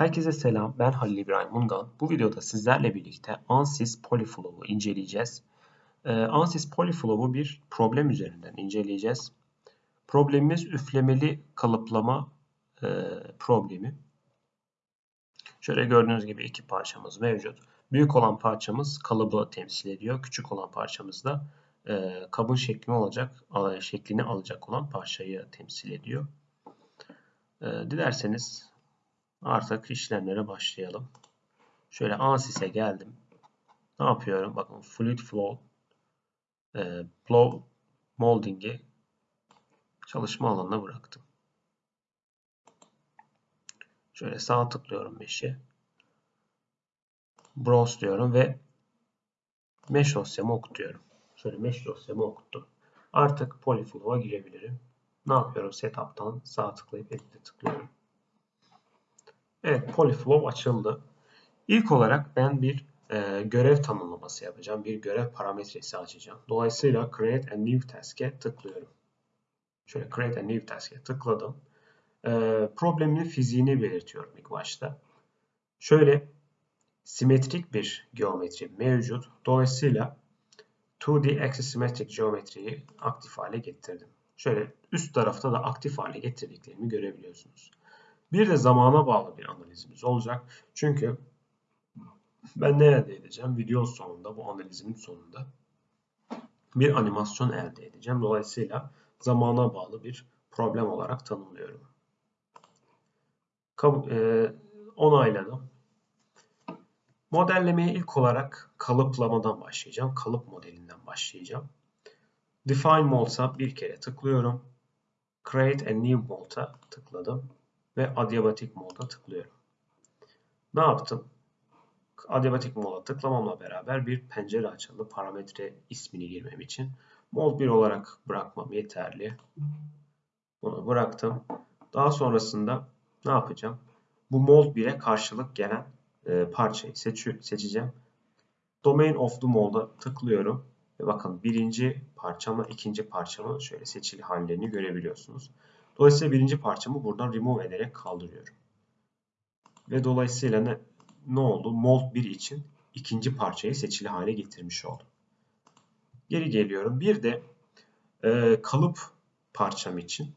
Herkese selam, ben Halil İbrahim Mungan. Bu videoda sizlerle birlikte ANSYS Polyflow'u inceleyeceğiz. Ee, ANSYS Polyflow'u bir problem üzerinden inceleyeceğiz. Problemimiz üflemeli kalıplama e, problemi. Şöyle gördüğünüz gibi iki parçamız mevcut. Büyük olan parçamız kalıbı temsil ediyor. Küçük olan parçamız da e, kabın şeklini olacak, şeklini alacak olan parçayı temsil ediyor. E, dilerseniz Artık işlemlere başlayalım. Şöyle ANSYS'e geldim. Ne yapıyorum? Bakın Fluid Flow e, Blow Molding'i çalışma alanına bıraktım. Şöyle sağ tıklıyorum mesh'e. Browse diyorum ve mesh dosyamı okutuyorum. Şöyle mesh dosyamı okuttum. Artık Polyflow'a girebilirim. Ne yapıyorum? Setup'tan sağ tıklayıp Edit'e tıklıyorum. Evet, Polyflow açıldı. İlk olarak ben bir e, görev tanımlaması yapacağım. Bir görev parametresi açacağım. Dolayısıyla Create a New Task'e tıklıyorum. Şöyle Create a New Task'e tıkladım. E, problemin fiziğini belirtiyorum ilk başta. Şöyle simetrik bir geometri mevcut. Dolayısıyla 2D Axisymmetric geometriyi aktif hale getirdim. Şöyle üst tarafta da aktif hale getirdiklerimi görebiliyorsunuz. Bir de zamana bağlı bir analizimiz olacak. Çünkü ben ne elde edeceğim? Video sonunda, bu analizimin sonunda bir animasyon elde edeceğim. Dolayısıyla zamana bağlı bir problem olarak tanımlıyorum. E, onayladım. Modellemeye ilk olarak kalıplamadan başlayacağım. Kalıp modelinden başlayacağım. Define Molds'a bir kere tıklıyorum. Create a New Mold'a tıkladım ve adiabatik moda tıklıyorum. Ne yaptım? Adiabatik moda tıklamamla beraber bir pencere açıldı. Parametre ismini girmem için. Mod 1 olarak bırakmam yeterli. Bunu bıraktım. Daha sonrasında ne yapacağım? Bu mold 1'e karşılık gelen e, parçayı seçi seçeceğim. Domain of the mold'a tıklıyorum. Ve bakın birinci parçamla ikinci parçamın şöyle seçili hallerini görebiliyorsunuz. Dolayısıyla birinci parçamı buradan remove ederek kaldırıyorum. Ve dolayısıyla ne, ne oldu? Mold 1 için ikinci parçayı seçili hale getirmiş oldum. Geri geliyorum. Bir de e, kalıp parçam için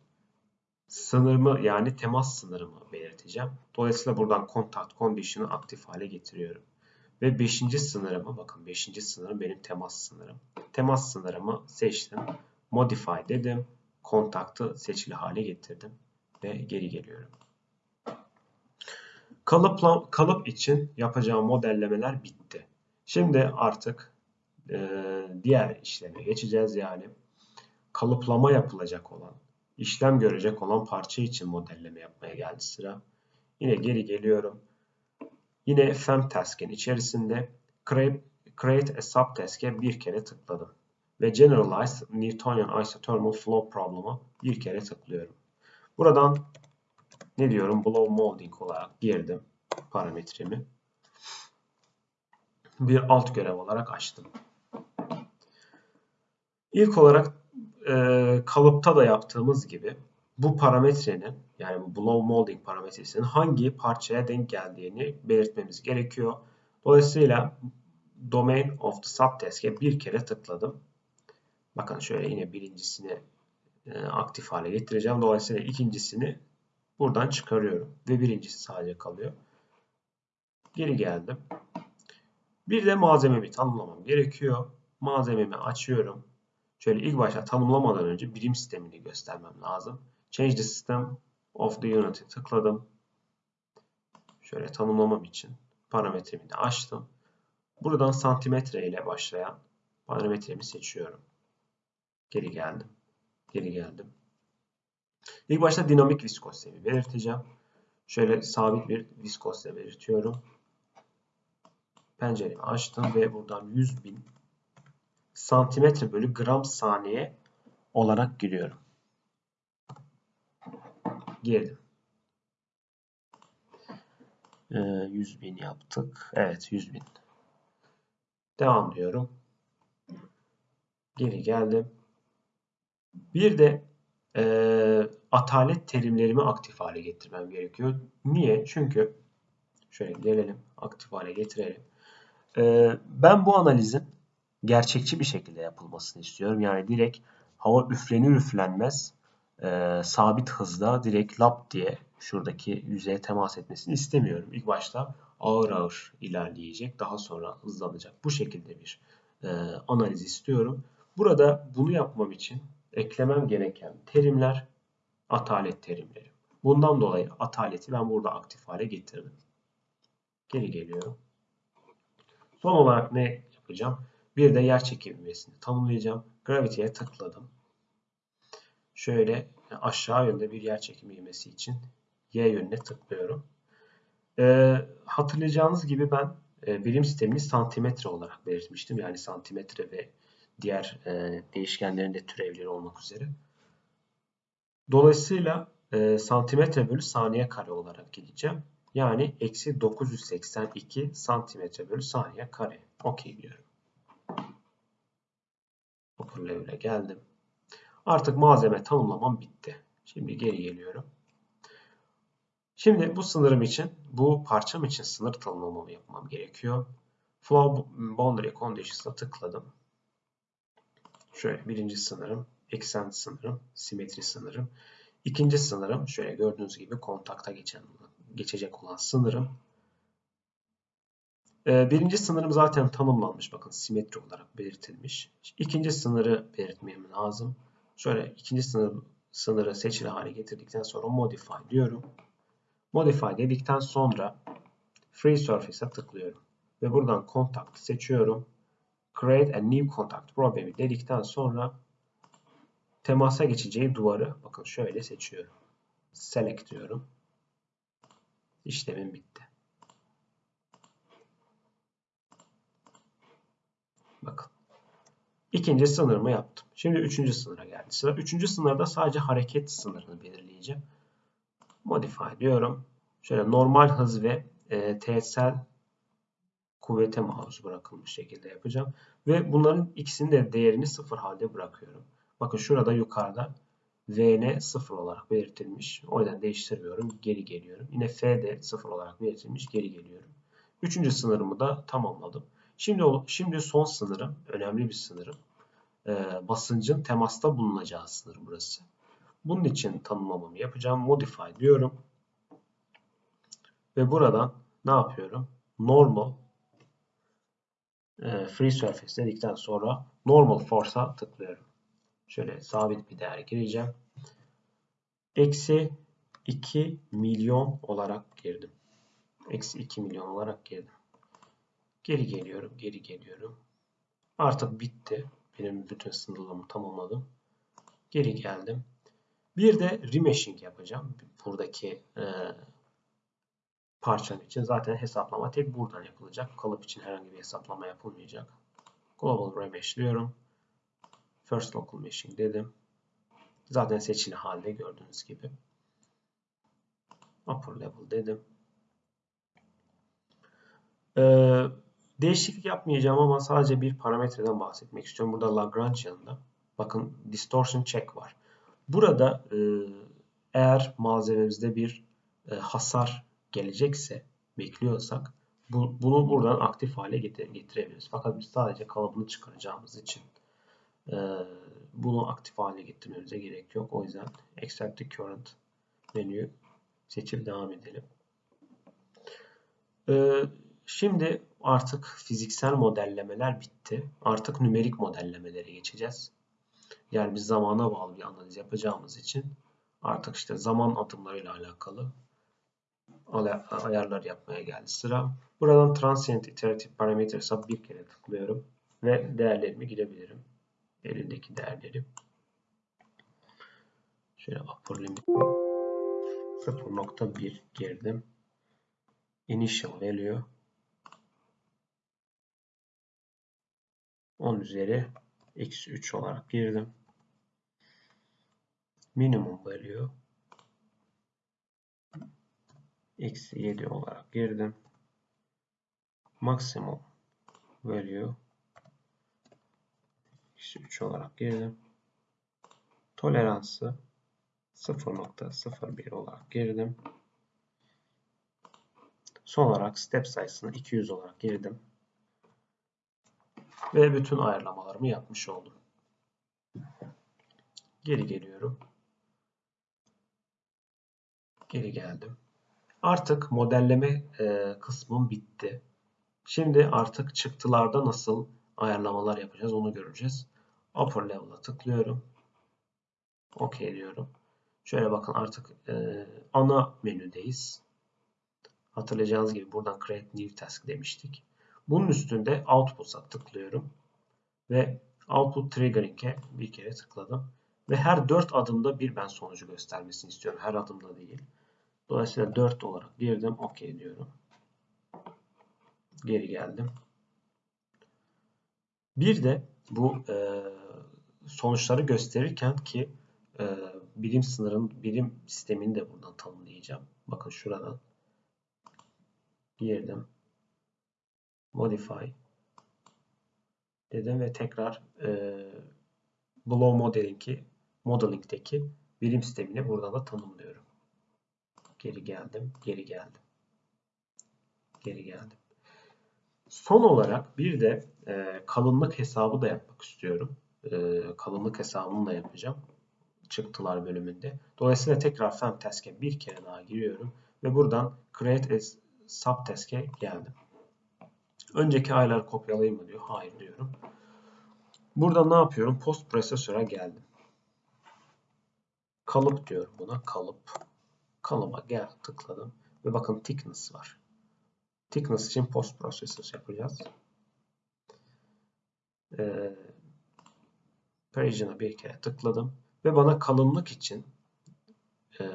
sınırımı yani temas sınırımı belirteceğim. Dolayısıyla buradan contact condition'ı aktif hale getiriyorum. Ve 5. sınırımı bakın 5. sınırım benim temas sınırım. Temas sınırımı seçtim. Modify dedim kontaktı seçili hale getirdim ve geri geliyorum. Kalıpla, kalıp için yapacağım modellemeler bitti. Şimdi artık e, diğer işleme geçeceğiz. Yani kalıplama yapılacak olan, işlem görecek olan parça için modelleme yapmaya geldi sıra. Yine geri geliyorum. Yine FEM task'in içerisinde create, create a subtask'e bir kere tıkladım ve Generalized Newtonian Isothermal Flow Problem'ı bir kere tıklıyorum. Buradan ne diyorum? Blow Molding olarak girdim parametremi. Bir alt görev olarak açtım. İlk olarak e, kalıpta da yaptığımız gibi bu parametrenin yani bu blow molding parametresinin hangi parçaya denk geldiğini belirtmemiz gerekiyor. Dolayısıyla domain of the subtask'e bir kere tıkladım. Bakın şöyle yine birincisini e, aktif hale getireceğim. Dolayısıyla ikincisini buradan çıkarıyorum. Ve birincisi sadece kalıyor. Geri geldim. Bir de malzememi tanımlamam gerekiyor. Malzememi açıyorum. Şöyle ilk başta tanımlamadan önce birim sistemini göstermem lazım. Change the system of the unit'i tıkladım. Şöyle tanımlamam için parametremi de açtım. Buradan santimetre ile başlayan parametremi seçiyorum. Geri geldim. Geri geldim. İlk başta dinamik viskozitemi belirteceğim. Şöyle sabit bir viskozite belirtiyorum. Penceremi açtım ve buradan 100 bin santimetre bölü gram saniye olarak giriyorum. Girdim. Ee, 100 bin yaptık. Evet 100 bin. Devam diyorum. Geri geldim. Bir de e, atalet terimlerimi aktif hale getirmem gerekiyor. Niye? Çünkü Şöyle gelelim. Aktif hale getirelim. Ee, ben bu analizin gerçekçi bir şekilde yapılmasını istiyorum. Yani direkt hava üflenir üflenmez e, sabit hızda direkt lap diye şuradaki yüzeye temas etmesini istemiyorum. İlk başta ağır ağır ilerleyecek. Daha sonra hızlanacak. Bu şekilde bir e, analiz istiyorum. Burada bunu yapmam için eklemem gereken terimler atalet terimleri. Bundan dolayı ataleti ben burada aktif hale getirdim. Geri geliyorum. Son olarak ne yapacağım? Bir de yer çekimi ivmesini tanımlayacağım. Gravity'ye tıkladım. Şöyle aşağı yönde bir yer çekimi ivmesi için Y yönüne tıklıyorum. Ee, hatırlayacağınız gibi ben e, birim sistemini santimetre olarak belirtmiştim. Yani santimetre ve diğer e, değişkenlerin de türevleri olmak üzere. Dolayısıyla e, santimetre bölü saniye kare olarak gideceğim. Yani eksi 982 santimetre bölü saniye kare. Okey diyorum. Level'e geldim. Artık malzeme tanımlamam bitti. Şimdi geri geliyorum. Şimdi bu sınırım için, bu parçam için sınır tanımlamamı yapmam gerekiyor. Flow Boundary Conditions'a tıkladım. Şöyle birinci sınırım, eksen sınırım, simetri sınırım. İkinci sınırım, şöyle gördüğünüz gibi kontakta geçen, geçecek olan sınırım. Ee, birinci sınırım zaten tanımlanmış. Bakın simetri olarak belirtilmiş. İkinci sınırı belirtmem lazım. Şöyle ikinci sınır, sınırı seçili hale getirdikten sonra modify diyorum. Modify dedikten sonra Free Surface'a tıklıyorum. Ve buradan Contact seçiyorum. Create a New Contact problemi dedikten sonra temasa geçeceği duvarı bakın şöyle seçiyorum. Select diyorum. İşlemim bitti. Bakın. İkinci sınırımı yaptım. Şimdi üçüncü sınıra geldi. Sıra üçüncü sınırda sadece hareket sınırını belirleyeceğim. Modify diyorum. Şöyle normal hız ve e, teğetsel kuvvete maruz bırakılmış şekilde yapacağım. Ve bunların ikisinin de değerini sıfır halde bırakıyorum. Bakın şurada yukarıda Vn sıfır olarak belirtilmiş. O yüzden değiştirmiyorum. Geri geliyorum. Yine F de sıfır olarak belirtilmiş. Geri geliyorum. Üçüncü sınırımı da tamamladım. Şimdi şimdi son sınırım, önemli bir sınırım. E, basıncın temasta bulunacağı sınır burası. Bunun için tanımlamamı yapacağım. Modify diyorum. Ve buradan ne yapıyorum? Normal e, free surface dedikten sonra normal force'a tıklıyorum. Şöyle sabit bir değer gireceğim. Eksi 2 milyon olarak girdim. Eksi 2 milyon olarak girdim. Geri geliyorum, geri geliyorum. Artık bitti. Benim bütün sınırlamı tamamladım. Geri geldim. Bir de remeshing yapacağım. Buradaki e, parçam için zaten hesaplama tek buradan yapılacak. Kalıp için herhangi bir hesaplama yapılmayacak. Global remesh diyorum. First local meshing dedim. Zaten seçili halde gördüğünüz gibi. Upper level dedim. Ee, değişiklik yapmayacağım ama sadece bir parametreden bahsetmek istiyorum. Burada Lagrangian'da bakın distortion check var. Burada e, eğer malzememizde bir e, hasar gelecekse, bekliyorsak bu, bunu buradan aktif hale getir, getirebiliriz. Fakat biz sadece kalıbını çıkaracağımız için e, bunu aktif hale getirmemize gerek yok. O yüzden Extract the Current menüyü seçip devam edelim. E, şimdi artık fiziksel modellemeler bitti. Artık nümerik modellemelere geçeceğiz. Yani biz zamana bağlı bir analiz yapacağımız için artık işte zaman adımlarıyla alakalı ayarlar yapmaya geldi sıra. Buradan Transient Iterative Parameters'a bir kere tıklıyorum ve değerlerimi girebilirim. Elindeki değerleri. Şöyle upper limit 0.1 girdim. Initial value 10 üzeri eksi 3 olarak girdim. Minimum value eksi 7 olarak girdim. Maksimum value eksi 3 olarak girdim. Toleransı 0.01 olarak girdim. Son olarak step sayısını 200 olarak girdim. Ve bütün ayarlamalarımı yapmış oldum. Geri geliyorum. Geri geldim. Artık modelleme e, kısmım bitti. Şimdi artık çıktılarda nasıl ayarlamalar yapacağız onu göreceğiz. Upper level'a tıklıyorum. OK diyorum. Şöyle bakın artık e, ana menüdeyiz. Hatırlayacağınız gibi buradan Create New Task demiştik. Bunun üstünde Output'a tıklıyorum. Ve Output Triggering'e bir kere tıkladım. Ve her 4 adımda bir ben sonucu göstermesini istiyorum. Her adımda değil. Dolayısıyla 4 olarak girdim. OK diyorum. Geri geldim. Bir de bu e, sonuçları gösterirken ki e, birim sınırın, birim sistemini de buradan tanımlayacağım. Bakın şuradan girdim. Modify dedim ve tekrar e, Blow Modeling'i Modeling'deki birim sistemini burada da tanımlıyorum. Geri geldim, geri geldim. Geri geldim. Son olarak bir de e, kalınlık hesabı da yapmak istiyorum. E, kalınlık hesabını da yapacağım. Çıktılar bölümünde. Dolayısıyla tekrar Femtask'e bir kere daha giriyorum. Ve buradan Create as Subtask'e geldim. Önceki ayları kopyalayayım mı diyor. Hayır diyorum. Burada ne yapıyorum? Post Processor'a geldim. Kalıp diyorum buna. Kalıp. Kalıba gel tıkladım. Ve bakın thickness var. Thickness için post processor yapacağız. Ee, Parisian'a bir kere tıkladım. Ve bana kalınlık için e,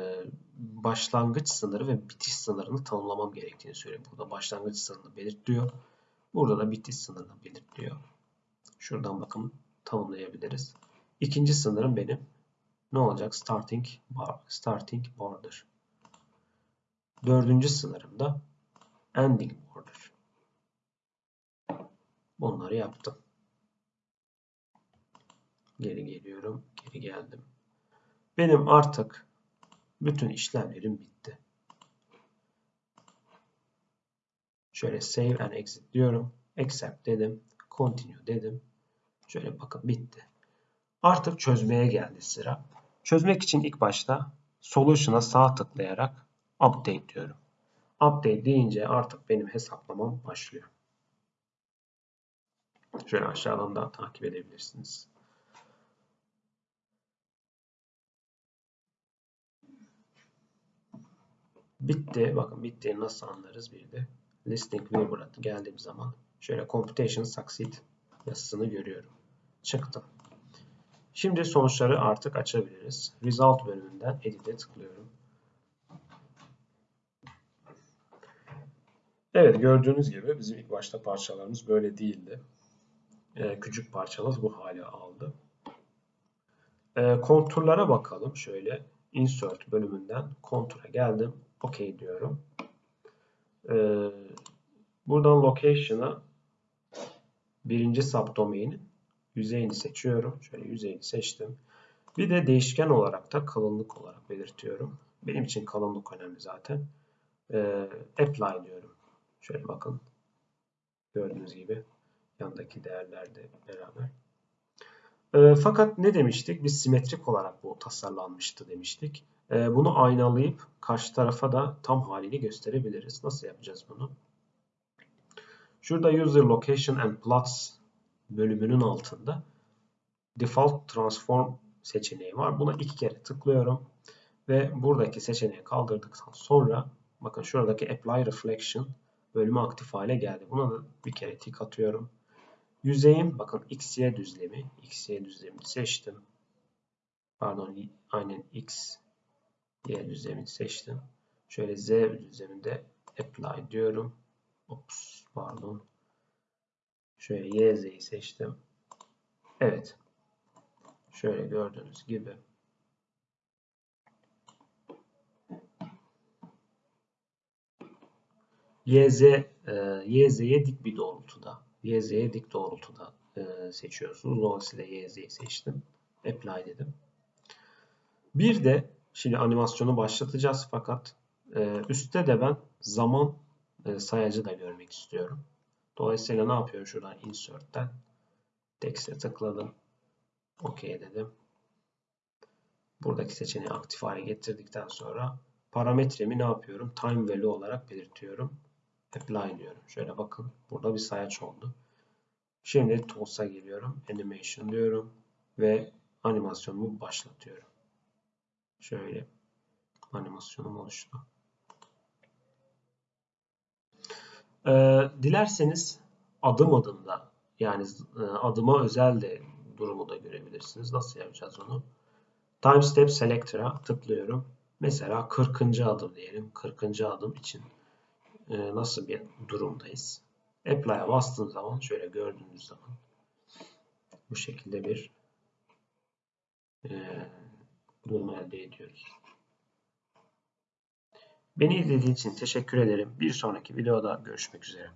başlangıç sınırı ve bitiş sınırını tanımlamam gerektiğini söylüyor. Burada başlangıç sınırını belirtiyor. Burada da bitiş sınırını belirtiyor. Şuradan bakın tanımlayabiliriz. İkinci sınırım benim ne olacak? Starting bar, starting border. Dördüncü sınırımda ending border. Bunları yaptım. Geri geliyorum. Geri geldim. Benim artık bütün işlemlerim bitti. Şöyle save and exit diyorum. Accept dedim. Continue dedim. Şöyle bakın bitti. Artık çözmeye geldi sıra. Çözmek için ilk başta Solution'a sağ tıklayarak Update diyorum. Update deyince artık benim hesaplamam başlıyor. Şöyle aşağıdan da takip edebilirsiniz. Bitti. Bakın bittiğini nasıl anlarız bir de. Listing Viewer'a geldiğim zaman şöyle Computation Succeed yazısını görüyorum. Çıktım. Şimdi sonuçları artık açabiliriz. Result bölümünden Edit'e tıklıyorum. Evet gördüğünüz gibi bizim ilk başta parçalarımız böyle değildi. Ee, küçük parçalar bu hale aldı. Ee, konturlara bakalım. Şöyle Insert bölümünden kontura geldim. OK diyorum. Ee, buradan Location'a birinci subdomain'in yüzeyini seçiyorum. Şöyle yüzeyini seçtim. Bir de değişken olarak da kalınlık olarak belirtiyorum. Benim için kalınlık önemli zaten. Ee, apply diyorum. Şöyle bakın. Gördüğünüz gibi yandaki değerlerde beraber. E, fakat ne demiştik? Biz simetrik olarak bu tasarlanmıştı demiştik. E, bunu aynalayıp karşı tarafa da tam halini gösterebiliriz. Nasıl yapacağız bunu? Şurada User Location and Plots bölümünün altında Default Transform seçeneği var. Buna iki kere tıklıyorum. Ve buradaki seçeneği kaldırdıktan sonra bakın şuradaki Apply Reflection bölümü aktif hale geldi. Buna da bir kere tik atıyorum. Yüzeyim bakın XY düzlemi. XY düzlemini seçtim. Pardon aynen X Y düzlemini seçtim. Şöyle Z düzleminde apply diyorum. Ops pardon. Şöyle YZ'yi seçtim. Evet. Şöyle gördüğünüz gibi YZ, e, YZ'ye dik bir doğrultuda. YZ'ye dik doğrultuda e, seçiyorsunuz. Dolayısıyla YZ'yi seçtim. Apply dedim. Bir de şimdi animasyonu başlatacağız fakat e, üstte de ben zaman e, sayacı da görmek istiyorum. Dolayısıyla ne yapıyorum? Şuradan insert'ten text'e tıkladım. OK dedim. Buradaki seçeneği aktif hale getirdikten sonra parametremi ne yapıyorum? Time value olarak belirtiyorum. Apply diyorum. Şöyle bakın. Burada bir sayaç oldu. Şimdi Tools'a geliyorum. Animation diyorum. Ve animasyonumu başlatıyorum. Şöyle animasyonum oluştu. Ee, dilerseniz adım adım da yani e, adıma özel de durumu da görebilirsiniz. Nasıl yapacağız onu? Time Step Selector'a tıklıyorum. Mesela 40. adım diyelim. 40. adım için e, nasıl bir durumdayız? Apply'a bastığım zaman şöyle gördüğünüz zaman bu şekilde bir e, durum elde ediyoruz. Beni izlediğiniz için teşekkür ederim. Bir sonraki videoda görüşmek üzere.